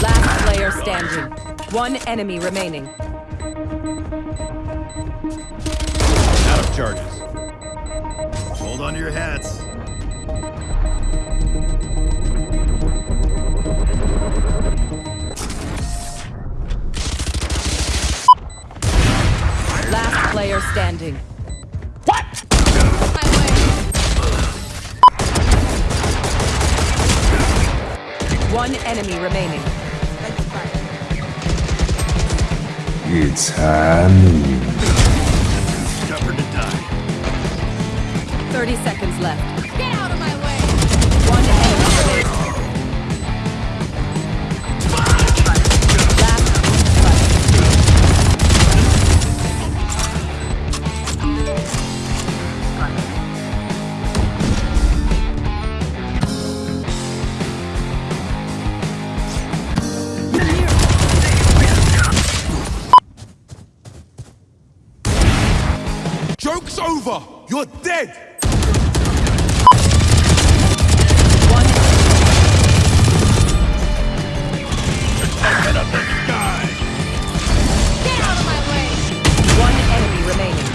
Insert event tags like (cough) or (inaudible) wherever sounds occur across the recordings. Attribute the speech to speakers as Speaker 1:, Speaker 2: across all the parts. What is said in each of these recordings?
Speaker 1: Last player standing. One enemy remaining.
Speaker 2: Out of charges. Hold on to your hats.
Speaker 1: Last player standing. One enemy remaining.
Speaker 3: It's Halloween.
Speaker 2: Stubborn to die.
Speaker 1: 30 seconds left.
Speaker 4: Get out of my way!
Speaker 1: One enemy remaining.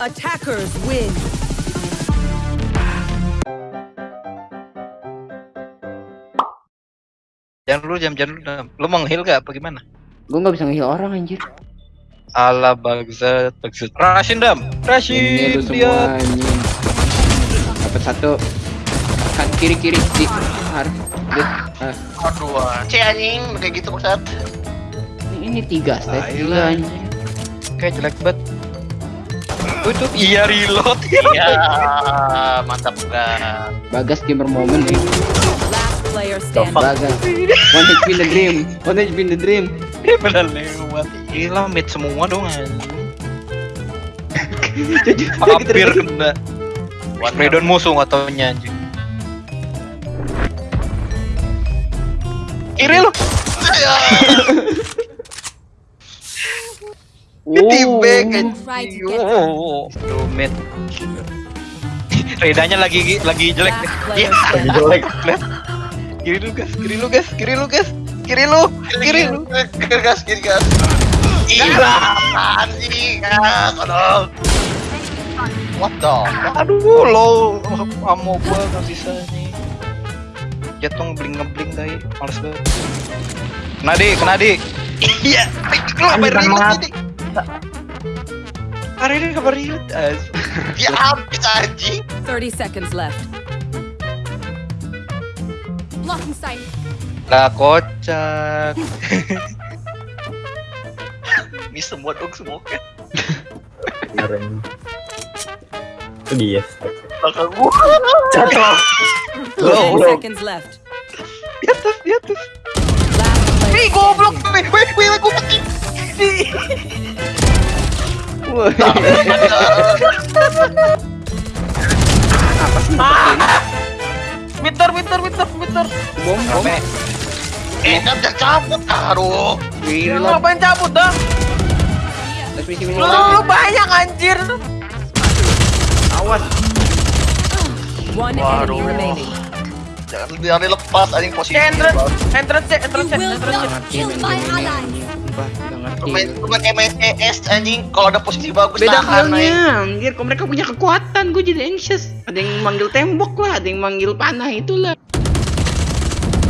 Speaker 1: Attackers win.
Speaker 5: Jangan dulu jam jangan dulu. Dam. Lu mau nge-heal gak apa gimana?
Speaker 6: Gue nggak bisa ngeheal orang anjir.
Speaker 5: Ala bagsat bagsat. Rashin dam.
Speaker 6: Ini lu semua
Speaker 5: dia.
Speaker 6: Dapat satu. Kan kiri kiri di har. Dit. Ah,
Speaker 7: Aduh, C anjing kayak gitu maksud.
Speaker 6: ini, ini tiga stat gila anjing.
Speaker 5: Kayak jelek banget. Tuh, iya reload.
Speaker 7: Iya, mantap enggak.
Speaker 6: Bagas gamer moment nih.
Speaker 1: Player standing.
Speaker 6: One HP in the dream. One HP in the dream.
Speaker 5: Mid semua dong anjing.
Speaker 6: Jadi-
Speaker 5: Hampir kena.
Speaker 7: One
Speaker 5: Redon musuh nggak anjing. Kiri (laughs) Oh, mid. Redanya lagi lagi jelek Iya,
Speaker 1: standing.
Speaker 5: jelek. Kiri lu gas, kiri lu gas, kiri lu gas, kiri lu, kiri lu.
Speaker 7: Kiri gas, kiri gas. Iya, anjing. Ah, tolong. What the?
Speaker 5: Aduh, lo amo gua nggak bisa nih. Jatuh ngebling ngebling tadi, males banget. Kena di, kena di. Iya, lu ribut ini? Hari ini kabar ribut, as.
Speaker 7: Ya habis anjing.
Speaker 1: 30 seconds left.
Speaker 5: Lah kocak. (laughs)
Speaker 7: Ini semua dong semua kan.
Speaker 8: Itu dia.
Speaker 7: Belakang gua.
Speaker 8: Jatuh.
Speaker 1: 10 seconds left.
Speaker 5: Di atas, di atas. Goblok. Wih, wih, wih, gua mati. (laughs)
Speaker 6: Apa sih?
Speaker 5: Mitter, mitter, mitter, mitter.
Speaker 6: Bom bom.
Speaker 7: Eh, kan jangan cabut.
Speaker 5: Lu
Speaker 6: reload.
Speaker 5: ngapain cabut dah? Lu, lu banyak anjir.
Speaker 6: Awas.
Speaker 1: One
Speaker 7: Waduh.
Speaker 1: enemy remaining.
Speaker 7: Jangan biar dilepas anjing posisi.
Speaker 5: Entrance, entrance, entrance, entrance.
Speaker 4: Not
Speaker 6: Ngerti
Speaker 4: kill
Speaker 6: main
Speaker 4: my
Speaker 6: game ini
Speaker 4: ally.
Speaker 6: anjing. Nggak ngerti.
Speaker 7: Kalau ada posisi bagus
Speaker 6: Beda halnya, anjir. Kalau mereka punya kekuatan, gue jadi anxious. Ada yang manggil tembok lah, ada yang manggil panah itulah.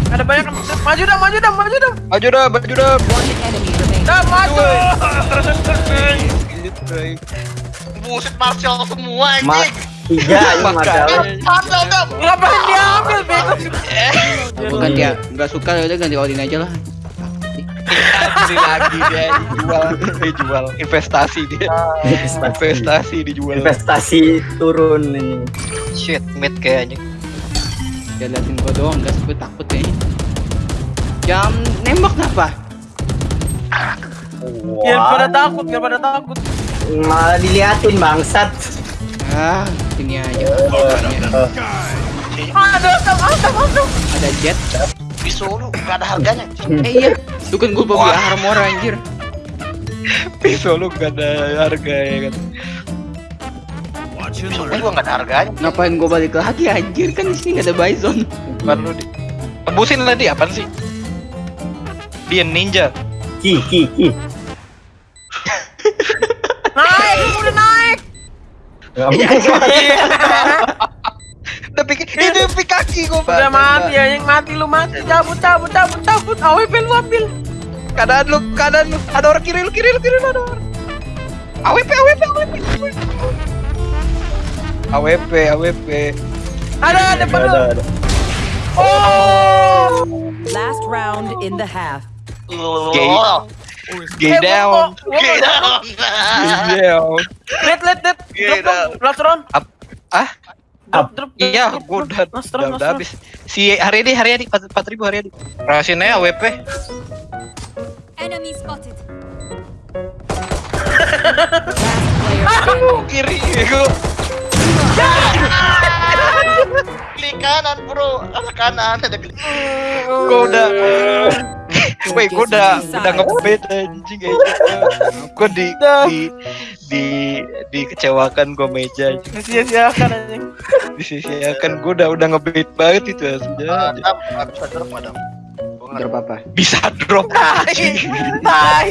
Speaker 5: Ada banyak maju dah, maju dah, maju dah. Maju dah, maju dah. Dah maju. (laughs)
Speaker 7: Buset Martial semua
Speaker 8: Ma
Speaker 7: anjing.
Speaker 8: tiga ini masalah.
Speaker 7: Martial dam.
Speaker 5: Ngapain diambil bego?
Speaker 6: Gue ganti ya, nggak suka ya udah ganti Odin aja lah.
Speaker 5: Beli lagi dia dijual, dijual investasi dia. Investasi dijual.
Speaker 8: Investasi turun ini.
Speaker 5: Shit, mid kayaknya.
Speaker 6: Dia liatin gue doang, gas gue takut kayaknya. Jam nembak kenapa?
Speaker 5: Biar pada takut, biar pada takut.
Speaker 8: Malah diliatin bangsat.
Speaker 6: Ah, sini aja.
Speaker 5: Ada, ada, ada, ada.
Speaker 6: Ada jet.
Speaker 7: Pisau lu gak ada harganya.
Speaker 6: Eh iya, lu kan gue bawa armor anjir.
Speaker 5: Pisau lu gak ada harga ya kan.
Speaker 2: Learn.
Speaker 7: gua nggak ada harganya.
Speaker 6: Ngapain gua balik lagi anjir kan di sini gak ada Bison.
Speaker 5: Bukan lu di. Tebusin lah dia apaan sih? Dia ninja.
Speaker 8: Ki ki ki.
Speaker 9: Naik, udah naik.
Speaker 5: Udah (laughs) (laughs) pikir itu pikir kaki gua.
Speaker 9: Udah mati anjing, mati lu mati. Cabut, cabut, cabut, cabut. AWP lu ambil.
Speaker 5: Keadaan lu, keadaan lu. Ada orang kiri lu, kiri lu, kiri lu ada orang. AWP, AWP, AWP. AWP, AWP.
Speaker 9: Ada, ada depan lu.
Speaker 8: Ada ada.
Speaker 9: Oh.
Speaker 1: Last round in the half.
Speaker 5: Gay. Gay
Speaker 9: Eh,
Speaker 5: down.
Speaker 9: gua-
Speaker 7: Gila.
Speaker 5: Gay down.
Speaker 9: Lihat, lihat. Drop dong. Last round.
Speaker 5: Ah?
Speaker 9: Drop, drop, drop,
Speaker 5: Iya,
Speaker 9: drop,
Speaker 5: gua
Speaker 9: drop.
Speaker 5: udah, udah, habis. Si Haryadi, Haryadi, 4 ribu Haryadi. Rahasin aja AWP.
Speaker 4: Enemy spotted.
Speaker 1: Standing.
Speaker 5: Kiri, gua.
Speaker 7: Klik kanan bro, arah kanan ada klik.
Speaker 5: Gua udah. Woi, gua udah udah ngebet anjing aja. Gua di di di dikecewakan gua meja anjing.
Speaker 9: Sia-siakan anjing. (laughs)
Speaker 5: Disisiakan gua udah udah ngebet banget itu aslinya.
Speaker 7: Adam, nggak bisa drop nggak
Speaker 6: Drop apa?
Speaker 5: Bisa drop anjing.
Speaker 9: Tai.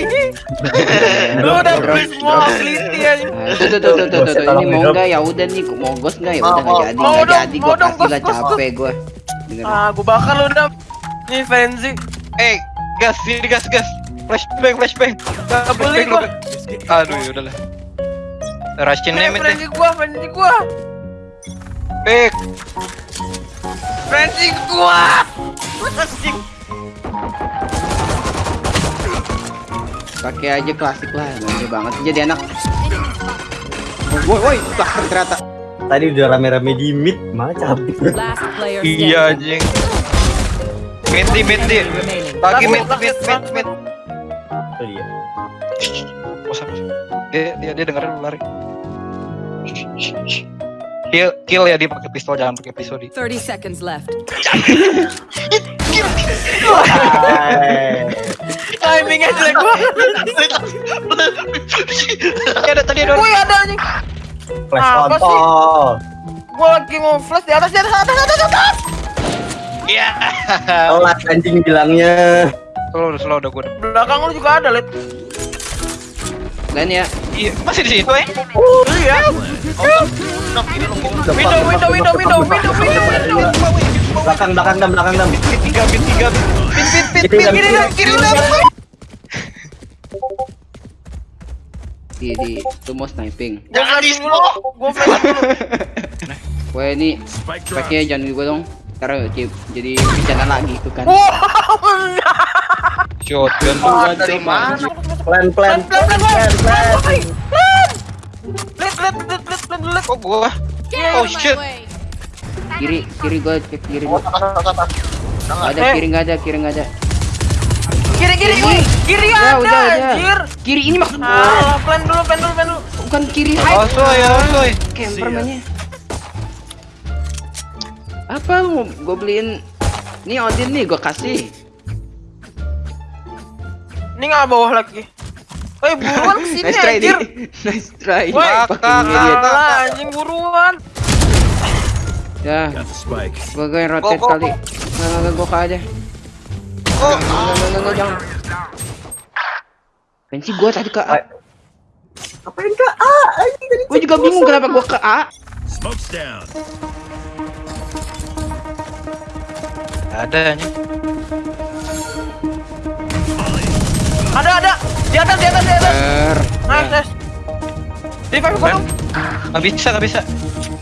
Speaker 9: Lu udah beli semua ability anjing.
Speaker 6: Nah, tuh, tuh, tuh, tuh, ini mau nggak ya udah nih mau ghost nggak ya udah nggak jadi nggak jadi lah
Speaker 9: ghost, ghost,
Speaker 6: capek gua Dengerin.
Speaker 9: Ah, gua bakar lu udah. Nih frenzy.
Speaker 5: Eh, gas, sini gas, gas. Flashbang, flashbang.
Speaker 9: Gak beli
Speaker 5: Flashbang,
Speaker 9: gua.
Speaker 5: flashbang. Aduh, ya udahlah. Russian
Speaker 9: Eh,
Speaker 5: name itu.
Speaker 9: frenzy gua, frenzy gua.
Speaker 5: Back.
Speaker 9: Frenzy gua.
Speaker 6: Pakai aja klasik lah gede banget jadi anak woi woi bakar ternyata
Speaker 8: Tadi udah rame-rame di mid, malah cabut.
Speaker 1: Last player
Speaker 5: Iya anjing. Mid di mid di. Lagi mid mid mid mid.
Speaker 8: Oh iya.
Speaker 5: Apa sih? Dia dia dia dengerin lu lari. Kill kill ya dia pakai pistol jangan pakai pistol di.
Speaker 1: 30 seconds left. (laughs)
Speaker 8: Hai.
Speaker 9: Timingnya jelek banget.
Speaker 5: Ada tadi ada.
Speaker 9: Woi, ada anjing.
Speaker 8: Flash kontol.
Speaker 9: Gua lagi mau flash di atas, di atas, atas, atas, atas.
Speaker 5: Iya.
Speaker 8: Telat anjing bilangnya.
Speaker 5: Slow slow udah gua.
Speaker 9: Belakang lu juga ada, Lid.
Speaker 6: Dan ya
Speaker 5: Iya, masih di situ eh.
Speaker 9: Iya.
Speaker 7: Lu gini.
Speaker 9: Window, window, window, window, window, window, window.
Speaker 8: Belakang belakang dam belakang dam.
Speaker 5: Mid tiga mid tiga. Pin pin pin
Speaker 8: Kiri dam,
Speaker 9: Kiri dah.
Speaker 6: di di itu mau sniping
Speaker 7: Jangan di
Speaker 9: dulu. Gua flash dulu. (laughs)
Speaker 6: woi ini pakai jangan gua dong karena jadi bencana lagi itu kan
Speaker 9: Wow. (laughs)
Speaker 5: Shotgun.
Speaker 7: Wah, dari mana?
Speaker 8: Plan plan
Speaker 9: Plan, plan, plan,
Speaker 8: plan plan.
Speaker 9: Plan. Plan.
Speaker 5: Kok gua? Oh,
Speaker 4: out of my
Speaker 5: shit.
Speaker 4: way.
Speaker 6: kiri kiri gua cek kiri gua ada
Speaker 9: Eh.
Speaker 6: kiri nggak ada kiri nggak ada
Speaker 9: Kiri, kiri. Kiri ada, anjir.
Speaker 6: kiri ini maksud gua
Speaker 9: plan dulu, plan dulu, plan dulu.
Speaker 6: bukan kiri
Speaker 5: Oh, soy, oh, soy.
Speaker 6: camper mainnya apa lu mau gua beliin nih Odin nih gua kasih
Speaker 9: Ini nggak bawah lagi. Woi, buruan ke sini
Speaker 6: nice try
Speaker 9: anjir.
Speaker 6: nih (laughs) nice try.
Speaker 9: Woi, kalah anjing buruan.
Speaker 6: ya. Gua gua yang rotate
Speaker 7: Go, go,
Speaker 6: kali nggak nggak nggak, gua ke aja
Speaker 7: Oh,
Speaker 6: nggak nggak nggak, nggak jangan Pensi gua tadi ke A.
Speaker 8: Apain kak? Ah, anjing tadi.
Speaker 6: gua juga bingung kenapa gua ke A.
Speaker 2: Smoke's down.
Speaker 5: Ada anjing.
Speaker 9: Di atas, di atas, di atas. Nice, nice. Revive gua dong.
Speaker 5: Nggak bisa, nggak bisa.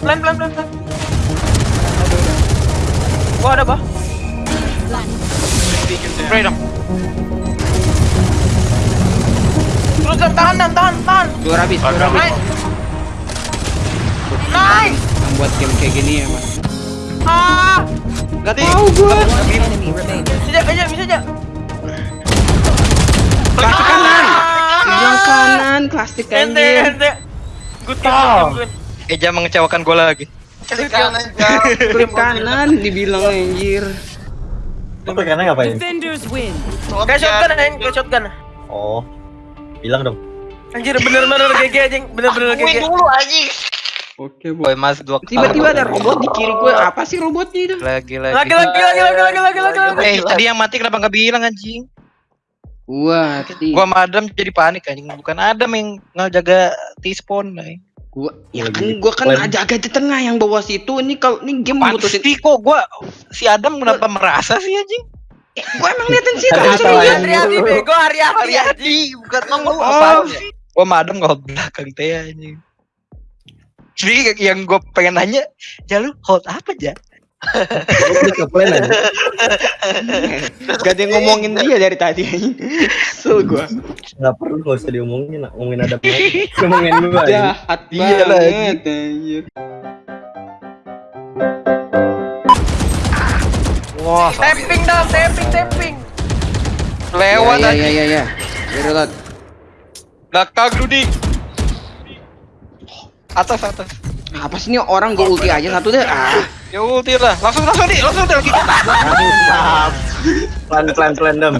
Speaker 9: Plan, plan, plan, plan. Gua ada, bah.
Speaker 5: Spray dong.
Speaker 9: Terus dam, tahan, dam, tahan, tahan.
Speaker 6: dua habis dua habis
Speaker 9: Nice. Nice.
Speaker 6: yang buat game kayak gini ya mas
Speaker 9: Ah,
Speaker 5: gua.
Speaker 1: Enemy remaining.
Speaker 9: bisa aja, bisa aja.
Speaker 6: Klasik kanan bilang kanan klasik
Speaker 9: Ente,
Speaker 6: anjir
Speaker 9: ente.
Speaker 8: Oh.
Speaker 9: good game.
Speaker 5: Eja mengecewakan gua lagi.
Speaker 7: klik kanan
Speaker 6: klip kanan dibilang anjir
Speaker 8: Apa karena ngapain?
Speaker 1: Defenders win.
Speaker 9: Kayak shotgun, anjing, kayak shotgun.
Speaker 8: Oh. Bilang dong.
Speaker 9: Anjir, bener-bener GG, anjing. Bener-bener GG.
Speaker 7: dulu anjing.
Speaker 6: Oke, boy.
Speaker 5: Boy mas dua kali.
Speaker 6: Tiba-tiba ada robot di kiri gue. Apa sih robotnya itu?
Speaker 5: Lagi. Lagi
Speaker 9: lagi lagi lagi lagi lagi lagi lagi.
Speaker 5: Eh tadi yang mati kenapa nggak bilang anjing?
Speaker 6: Gua tadi.
Speaker 5: Gua sama Adam jadi panik anjing. Bukan Adam yang ngejaga T-spawn nih.
Speaker 6: Gua ya
Speaker 8: Lagi
Speaker 6: kan gua kan jaga di tengah yang bawah situ. Ini kalau ini game mutusin.
Speaker 5: Pasti kok gua si Adam kenapa merasa sih anjing?
Speaker 6: Gua emang liatin situ
Speaker 9: Hati-hati bego hati-hati.
Speaker 5: Hati bukan mau
Speaker 6: Oh.
Speaker 5: apa Gua sama Adam belakang teh anjing. Jadi yang gue pengen nanya, ya lu hold apa aja?
Speaker 8: Lu aja.
Speaker 6: Gak ada yang ngomongin dia dari tadi. Kesel gua.
Speaker 8: Nggak perlu nggak usah diomongin, ngomongin ada ngomongin gua. ya.
Speaker 6: Jahat banget anjir.
Speaker 5: Wah,
Speaker 9: Tapping dong, tapping, tapping.
Speaker 5: lewat
Speaker 6: ya,
Speaker 5: aja.
Speaker 6: ya, ya, ya. Reload.
Speaker 5: Belakang Rudi. Atas atas.
Speaker 6: Apa sih ini orang gue ulti aja satu deh. Ah.
Speaker 5: Ya ulti lah. Langsung langsung di, langsung di lagi.
Speaker 8: Plan plan plan dam.